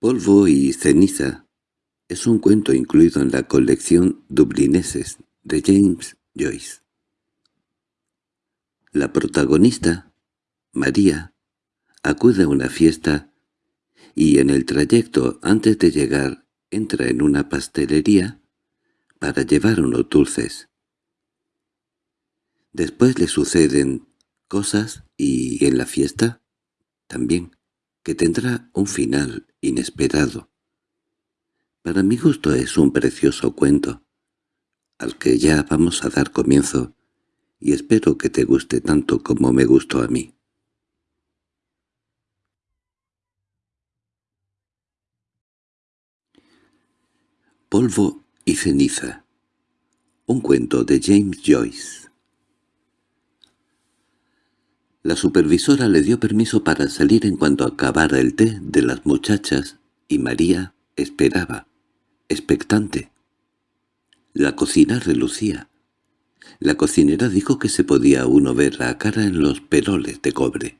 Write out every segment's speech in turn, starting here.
Polvo y ceniza es un cuento incluido en la colección Dublineses de James Joyce. La protagonista, María, acude a una fiesta y en el trayecto antes de llegar entra en una pastelería para llevar unos dulces. Después le suceden cosas y en la fiesta también, tendrá un final inesperado. Para mi gusto es un precioso cuento, al que ya vamos a dar comienzo, y espero que te guste tanto como me gustó a mí. Polvo y ceniza. Un cuento de James Joyce. La supervisora le dio permiso para salir en cuanto acabara el té de las muchachas y María esperaba, expectante. La cocina relucía. La cocinera dijo que se podía uno ver la cara en los peroles de cobre.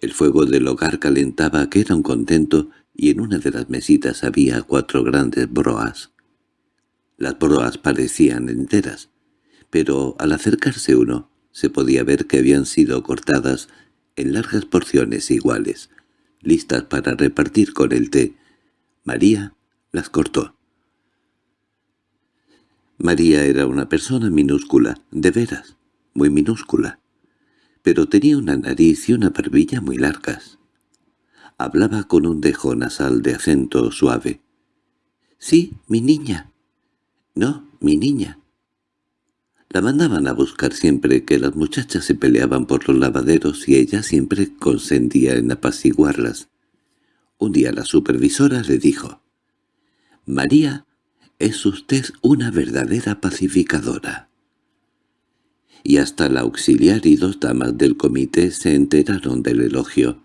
El fuego del hogar calentaba que era un contento y en una de las mesitas había cuatro grandes broas. Las broas parecían enteras, pero al acercarse uno se podía ver que habían sido cortadas en largas porciones iguales, listas para repartir con el té. María las cortó. María era una persona minúscula, de veras, muy minúscula, pero tenía una nariz y una barbilla muy largas. Hablaba con un dejo nasal de acento suave. —Sí, mi niña. —No, mi niña. La mandaban a buscar siempre que las muchachas se peleaban por los lavaderos y ella siempre consentía en apaciguarlas. Un día la supervisora le dijo, «María, es usted una verdadera pacificadora». Y hasta la auxiliar y dos damas del comité se enteraron del elogio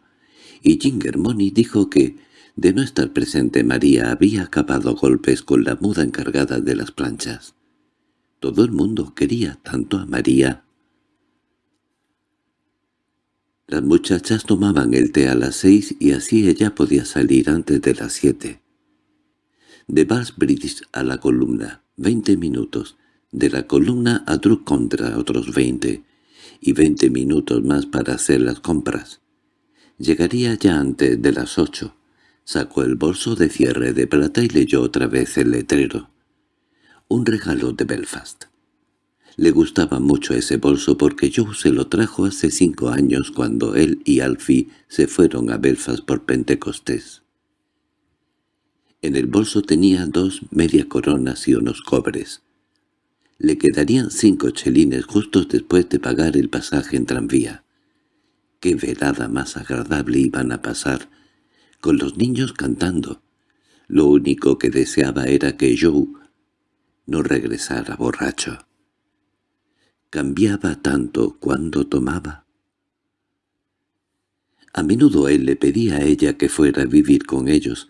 y Ginger Money dijo que, de no estar presente María, había acabado golpes con la muda encargada de las planchas. Todo el mundo quería tanto a María. Las muchachas tomaban el té a las seis y así ella podía salir antes de las siete. De British a la columna, veinte minutos. De la columna a Drug contra otros veinte. Y veinte minutos más para hacer las compras. Llegaría ya antes de las ocho. Sacó el bolso de cierre de plata y leyó otra vez el letrero. Un regalo de Belfast. Le gustaba mucho ese bolso porque Joe se lo trajo hace cinco años cuando él y Alfie se fueron a Belfast por Pentecostés. En el bolso tenía dos media coronas y unos cobres. Le quedarían cinco chelines justos después de pagar el pasaje en tranvía qué velada más agradable iban a pasar, con los niños cantando. Lo único que deseaba era que Joe no regresara borracho. Cambiaba tanto cuando tomaba. A menudo él le pedía a ella que fuera a vivir con ellos,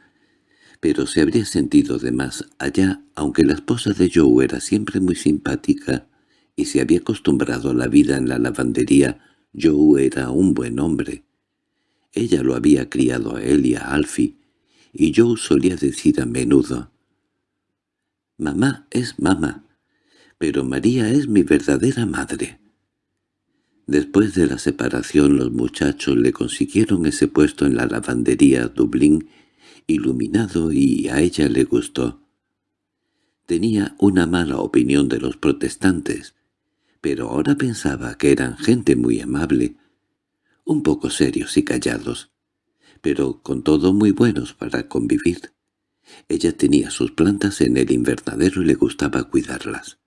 pero se habría sentido de más allá, aunque la esposa de Joe era siempre muy simpática y se había acostumbrado a la vida en la lavandería Joe era un buen hombre. Ella lo había criado a él y a Alfie, y Joe solía decir a menudo, «Mamá es mamá, pero María es mi verdadera madre». Después de la separación los muchachos le consiguieron ese puesto en la lavandería Dublín, iluminado y a ella le gustó. Tenía una mala opinión de los protestantes, pero ahora pensaba que eran gente muy amable, un poco serios y callados, pero con todo muy buenos para convivir. Ella tenía sus plantas en el invernadero y le gustaba cuidarlas.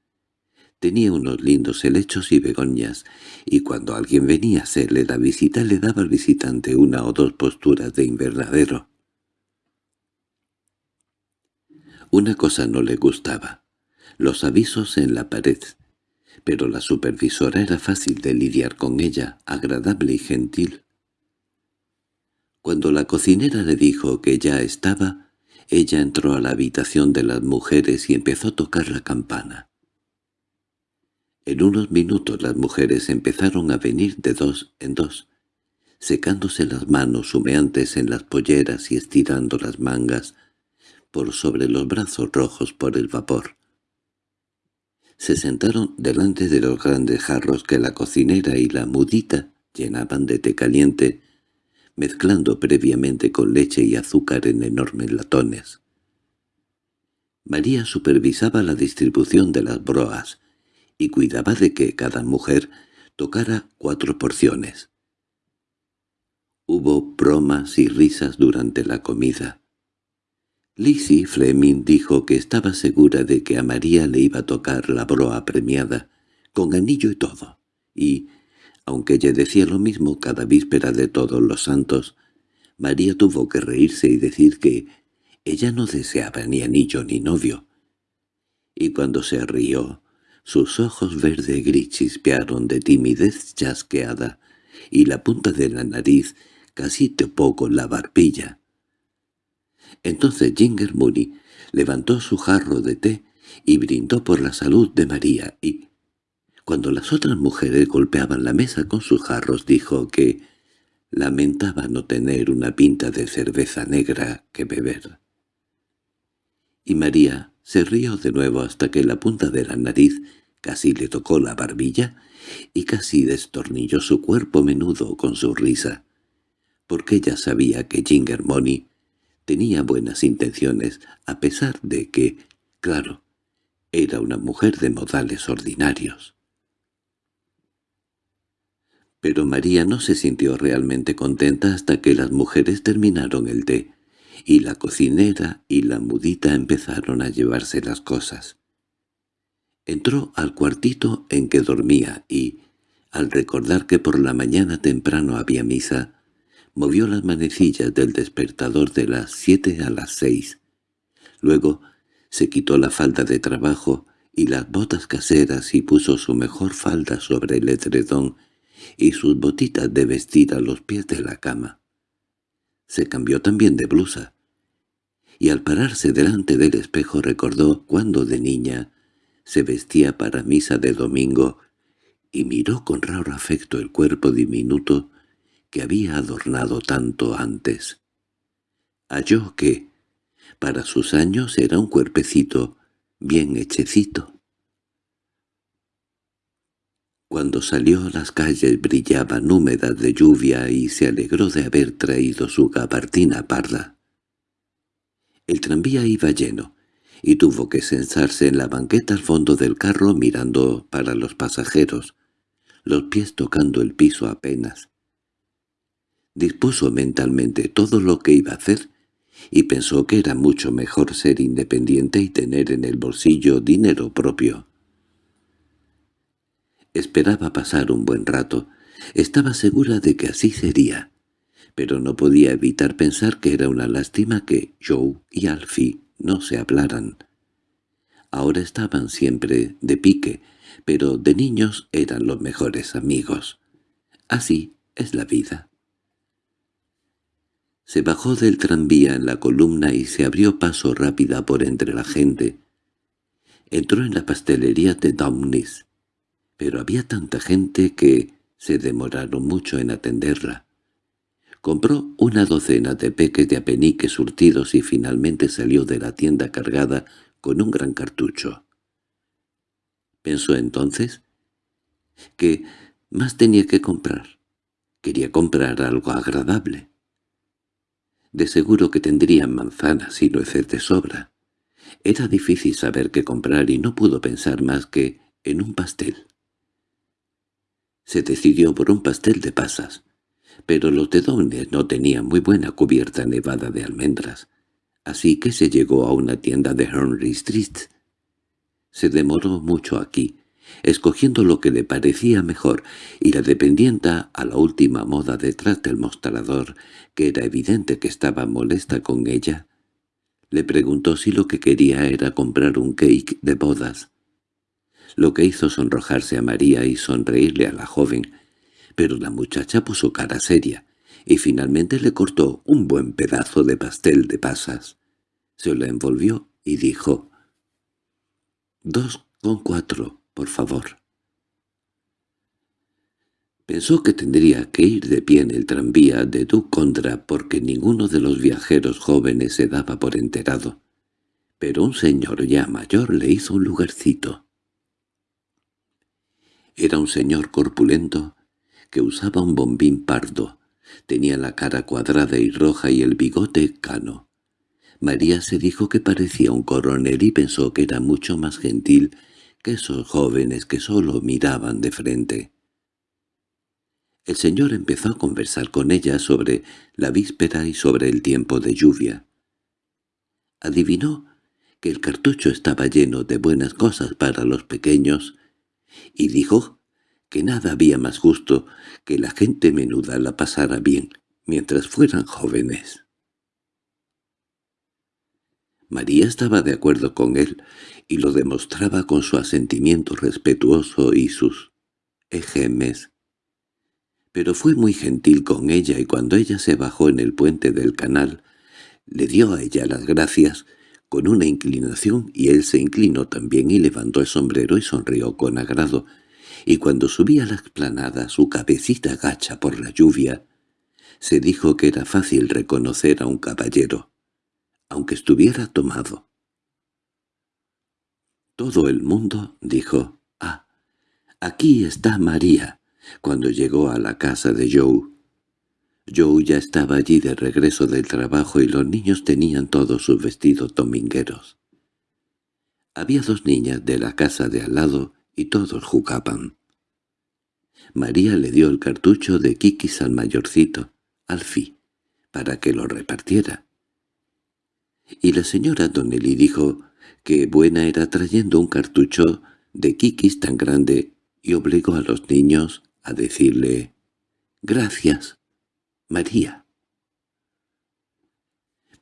Tenía unos lindos helechos y begonias, y cuando alguien venía a hacerle la visita le daba al visitante una o dos posturas de invernadero. Una cosa no le gustaba, los avisos en la pared, pero la supervisora era fácil de lidiar con ella, agradable y gentil. Cuando la cocinera le dijo que ya estaba, ella entró a la habitación de las mujeres y empezó a tocar la campana. En unos minutos las mujeres empezaron a venir de dos en dos. secándose las manos humeantes en las polleras y estirando las mangas por sobre los brazos rojos por el vapor. Se sentaron delante de los grandes jarros que la cocinera y la mudita llenaban de té caliente, mezclando previamente con leche y azúcar en enormes latones. María supervisaba la distribución de las broas y cuidaba de que cada mujer tocara cuatro porciones. Hubo bromas y risas durante la comida. Lizzie Fleming dijo que estaba segura de que a María le iba a tocar la broa premiada, con anillo y todo, y, aunque ella decía lo mismo cada víspera de todos los santos, María tuvo que reírse y decir que ella no deseaba ni anillo ni novio. Y cuando se rió, sus ojos verde gris chispearon de timidez chasqueada, y la punta de la nariz casi topó con la barbilla. Entonces Ginger Mooney levantó su jarro de té y brindó por la salud de María y, cuando las otras mujeres golpeaban la mesa con sus jarros, dijo que lamentaba no tener una pinta de cerveza negra que beber y María se rió de nuevo hasta que la punta de la nariz casi le tocó la barbilla y casi destornilló su cuerpo menudo con su risa, porque ella sabía que Ginger Money tenía buenas intenciones, a pesar de que, claro, era una mujer de modales ordinarios. Pero María no se sintió realmente contenta hasta que las mujeres terminaron el té, y la cocinera y la mudita empezaron a llevarse las cosas. Entró al cuartito en que dormía y, al recordar que por la mañana temprano había misa, movió las manecillas del despertador de las siete a las seis. Luego se quitó la falda de trabajo y las botas caseras y puso su mejor falda sobre el edredón y sus botitas de vestir a los pies de la cama. Se cambió también de blusa, y al pararse delante del espejo recordó cuando de niña se vestía para misa de domingo y miró con raro afecto el cuerpo diminuto que había adornado tanto antes. Halló que, para sus años, era un cuerpecito bien hechecito. Cuando salió a las calles brillaban húmedas de lluvia y se alegró de haber traído su gabardina parda. El tranvía iba lleno, y tuvo que sensarse en la banqueta al fondo del carro mirando para los pasajeros, los pies tocando el piso apenas. Dispuso mentalmente todo lo que iba a hacer y pensó que era mucho mejor ser independiente y tener en el bolsillo dinero propio. Esperaba pasar un buen rato. Estaba segura de que así sería pero no podía evitar pensar que era una lástima que Joe y Alfie no se hablaran. Ahora estaban siempre de pique, pero de niños eran los mejores amigos. Así es la vida. Se bajó del tranvía en la columna y se abrió paso rápida por entre la gente. Entró en la pastelería de Downis, pero había tanta gente que se demoraron mucho en atenderla. Compró una docena de peques de apeniques surtidos y finalmente salió de la tienda cargada con un gran cartucho. Pensó entonces que más tenía que comprar. Quería comprar algo agradable. De seguro que tendrían manzanas y nueces de sobra. Era difícil saber qué comprar y no pudo pensar más que en un pastel. Se decidió por un pastel de pasas pero los Downes no tenían muy buena cubierta nevada de almendras, así que se llegó a una tienda de Henry Street. Se demoró mucho aquí, escogiendo lo que le parecía mejor, y la dependienta a la última moda detrás del mostrador, que era evidente que estaba molesta con ella, le preguntó si lo que quería era comprar un cake de bodas. Lo que hizo sonrojarse a María y sonreírle a la joven, pero la muchacha puso cara seria, y finalmente le cortó un buen pedazo de pastel de pasas. Se lo envolvió y dijo, «Dos con cuatro, por favor». Pensó que tendría que ir de pie en el tranvía de Ducondra porque ninguno de los viajeros jóvenes se daba por enterado. Pero un señor ya mayor le hizo un lugarcito. Era un señor corpulento que usaba un bombín pardo. Tenía la cara cuadrada y roja y el bigote cano. María se dijo que parecía un coronel y pensó que era mucho más gentil que esos jóvenes que solo miraban de frente. El señor empezó a conversar con ella sobre la víspera y sobre el tiempo de lluvia. Adivinó que el cartucho estaba lleno de buenas cosas para los pequeños, y dijo que nada había más justo que la gente menuda la pasara bien mientras fueran jóvenes. María estaba de acuerdo con él y lo demostraba con su asentimiento respetuoso y sus ejemes pero fue muy gentil con ella y cuando ella se bajó en el puente del canal, le dio a ella las gracias con una inclinación y él se inclinó también y levantó el sombrero y sonrió con agrado, y cuando subía la explanada su cabecita gacha por la lluvia, se dijo que era fácil reconocer a un caballero, aunque estuviera tomado. Todo el mundo dijo, «Ah, aquí está María», cuando llegó a la casa de Joe. Joe ya estaba allí de regreso del trabajo y los niños tenían todos sus vestidos domingueros. Había dos niñas de la casa de al lado y todos jugaban. María le dio el cartucho de Kikis al mayorcito, Alfie, para que lo repartiera. Y la señora Donnelly dijo que buena era trayendo un cartucho de Kikis tan grande y obligó a los niños a decirle «Gracias, María».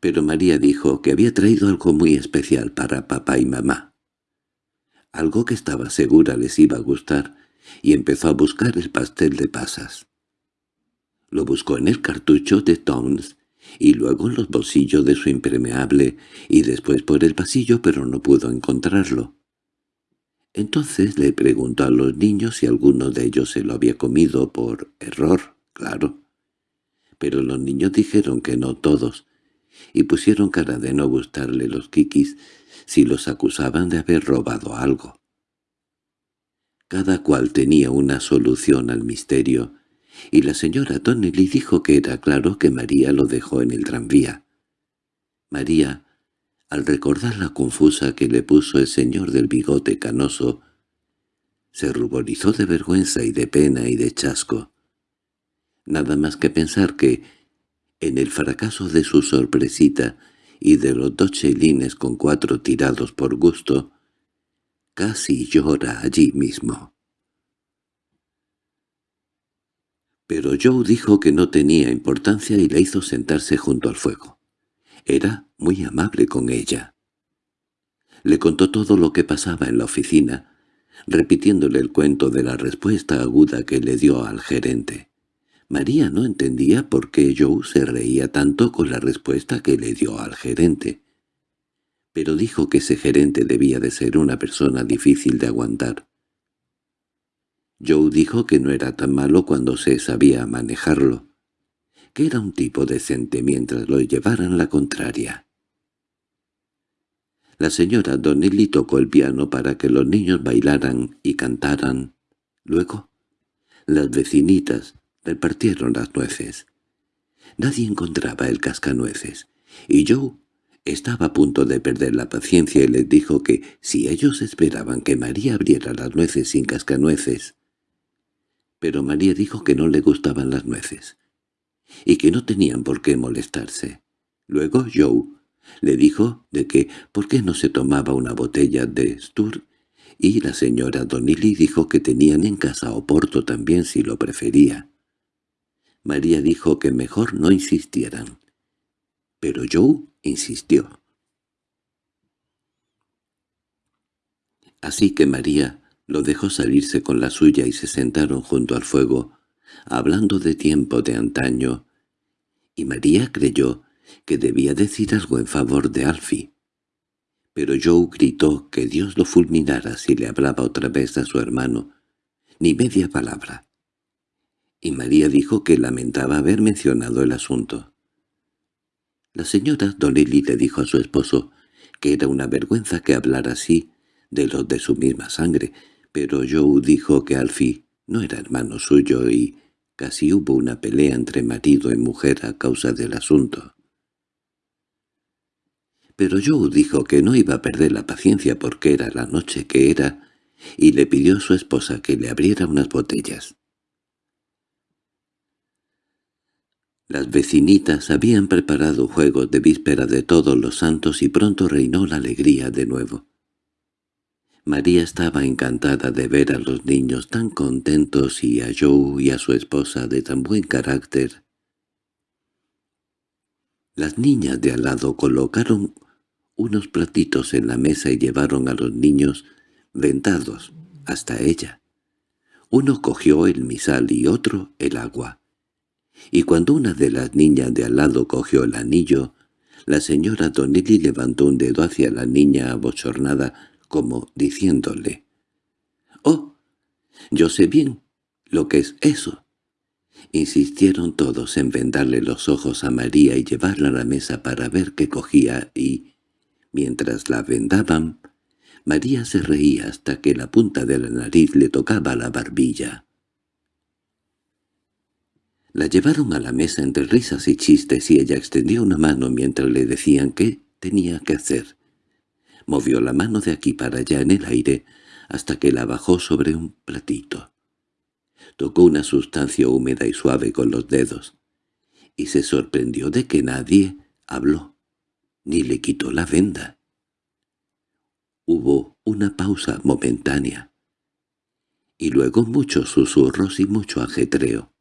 Pero María dijo que había traído algo muy especial para papá y mamá. Algo que estaba segura les iba a gustar, y empezó a buscar el pastel de pasas. Lo buscó en el cartucho de Toms y luego en los bolsillos de su impermeable y después por el pasillo pero no pudo encontrarlo. Entonces le preguntó a los niños si alguno de ellos se lo había comido por error, claro. Pero los niños dijeron que no todos, y pusieron cara de no gustarle los kikis si los acusaban de haber robado algo. Cada cual tenía una solución al misterio, y la señora Donnelly dijo que era claro que María lo dejó en el tranvía. María al recordar la confusa que le puso el señor del bigote canoso, se ruborizó de vergüenza y de pena y de chasco. Nada más que pensar que, en el fracaso de su sorpresita y de los dos chelines con cuatro tirados por gusto, casi llora allí mismo. Pero Joe dijo que no tenía importancia y le hizo sentarse junto al fuego. Era muy amable con ella. Le contó todo lo que pasaba en la oficina, repitiéndole el cuento de la respuesta aguda que le dio al gerente. María no entendía por qué Joe se reía tanto con la respuesta que le dio al gerente. Pero dijo que ese gerente debía de ser una persona difícil de aguantar. Joe dijo que no era tan malo cuando se sabía manejarlo, que era un tipo decente mientras lo llevaran la contraria. La señora Donnelly tocó el piano para que los niños bailaran y cantaran. Luego, las vecinitas repartieron las nueces. Nadie encontraba el cascanueces, y Joe estaba a punto de perder la paciencia y les dijo que si ellos esperaban que María abriera las nueces sin cascanueces. Pero María dijo que no le gustaban las nueces, y que no tenían por qué molestarse. Luego Joe le dijo de que por qué no se tomaba una botella de Stur, y la señora Donilly dijo que tenían en casa Oporto también si lo prefería. María dijo que mejor no insistieran. Pero Joe insistió. Así que María lo dejó salirse con la suya y se sentaron junto al fuego, hablando de tiempo de antaño, y María creyó que debía decir algo en favor de Alfie. Pero Joe gritó que Dios lo fulminara si le hablaba otra vez a su hermano, ni media palabra. Y María dijo que lamentaba haber mencionado el asunto. La señora Donnelly le dijo a su esposo que era una vergüenza que hablara así de los de su misma sangre, pero Joe dijo que Alfie no era hermano suyo y casi hubo una pelea entre marido y mujer a causa del asunto. Pero Joe dijo que no iba a perder la paciencia porque era la noche que era y le pidió a su esposa que le abriera unas botellas. Las vecinitas habían preparado juegos de víspera de todos los santos y pronto reinó la alegría de nuevo. María estaba encantada de ver a los niños tan contentos y a Joe y a su esposa de tan buen carácter. Las niñas de al lado colocaron unos platitos en la mesa y llevaron a los niños ventados hasta ella. Uno cogió el misal y otro el agua. Y cuando una de las niñas de al lado cogió el anillo, la señora Donnelly levantó un dedo hacia la niña abochornada como diciéndole «¡Oh! Yo sé bien lo que es eso». Insistieron todos en vendarle los ojos a María y llevarla a la mesa para ver qué cogía y, mientras la vendaban, María se reía hasta que la punta de la nariz le tocaba la barbilla. La llevaron a la mesa entre risas y chistes y ella extendió una mano mientras le decían qué tenía que hacer. Movió la mano de aquí para allá en el aire hasta que la bajó sobre un platito. Tocó una sustancia húmeda y suave con los dedos, y se sorprendió de que nadie habló, ni le quitó la venda. Hubo una pausa momentánea, y luego muchos susurros y mucho ajetreo.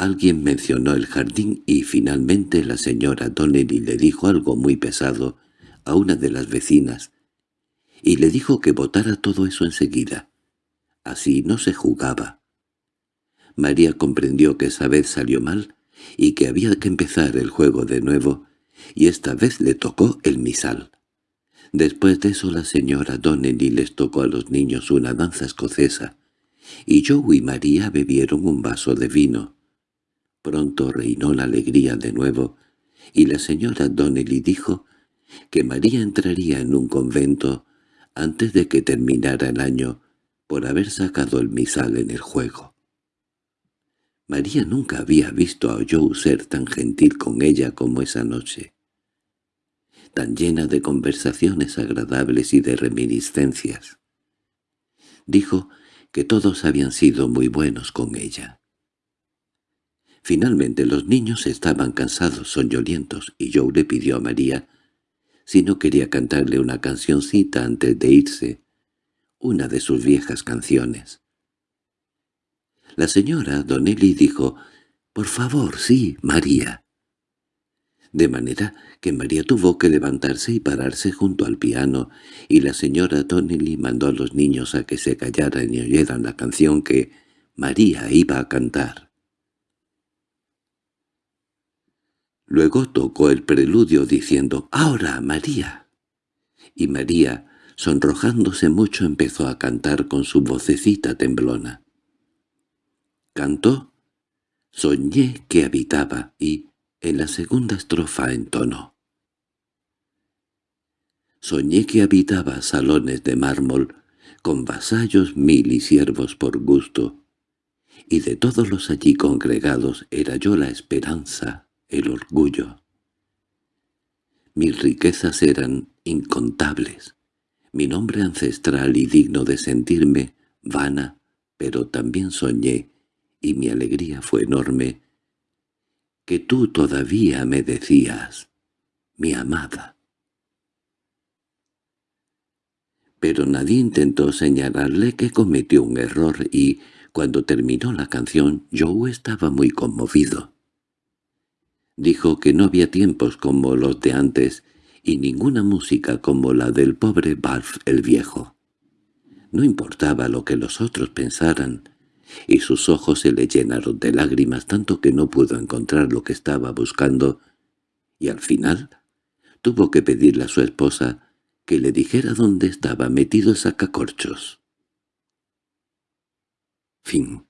Alguien mencionó el jardín y finalmente la señora Donnelly le dijo algo muy pesado a una de las vecinas, y le dijo que botara todo eso enseguida. Así no se jugaba. María comprendió que esa vez salió mal y que había que empezar el juego de nuevo, y esta vez le tocó el misal. Después de eso la señora Donnelly les tocó a los niños una danza escocesa, y Joe y María bebieron un vaso de vino. Pronto reinó la alegría de nuevo, y la señora Donnelly dijo que María entraría en un convento antes de que terminara el año por haber sacado el misal en el juego. María nunca había visto a Joe ser tan gentil con ella como esa noche, tan llena de conversaciones agradables y de reminiscencias. Dijo que todos habían sido muy buenos con ella. Finalmente los niños estaban cansados, soñolientos, y Joe le pidió a María si no quería cantarle una cancioncita antes de irse, una de sus viejas canciones. La señora Donnelly dijo, «Por favor, sí, María». De manera que María tuvo que levantarse y pararse junto al piano, y la señora Donnelly mandó a los niños a que se callaran y oyeran la canción que María iba a cantar. Luego tocó el preludio diciendo «¡Ahora, María!» Y María, sonrojándose mucho, empezó a cantar con su vocecita temblona. Cantó «Soñé que habitaba» y, en la segunda estrofa, entonó Soñé que habitaba salones de mármol, con vasallos mil y siervos por gusto, y de todos los allí congregados era yo la esperanza, el orgullo. Mis riquezas eran incontables, mi nombre ancestral y digno de sentirme vana, pero también soñé, y mi alegría fue enorme, que tú todavía me decías, mi amada. Pero nadie intentó señalarle que cometió un error y, cuando terminó la canción, yo estaba muy conmovido. Dijo que no había tiempos como los de antes y ninguna música como la del pobre Balf el viejo. No importaba lo que los otros pensaran, y sus ojos se le llenaron de lágrimas tanto que no pudo encontrar lo que estaba buscando, y al final tuvo que pedirle a su esposa que le dijera dónde estaba metido el sacacorchos. Fin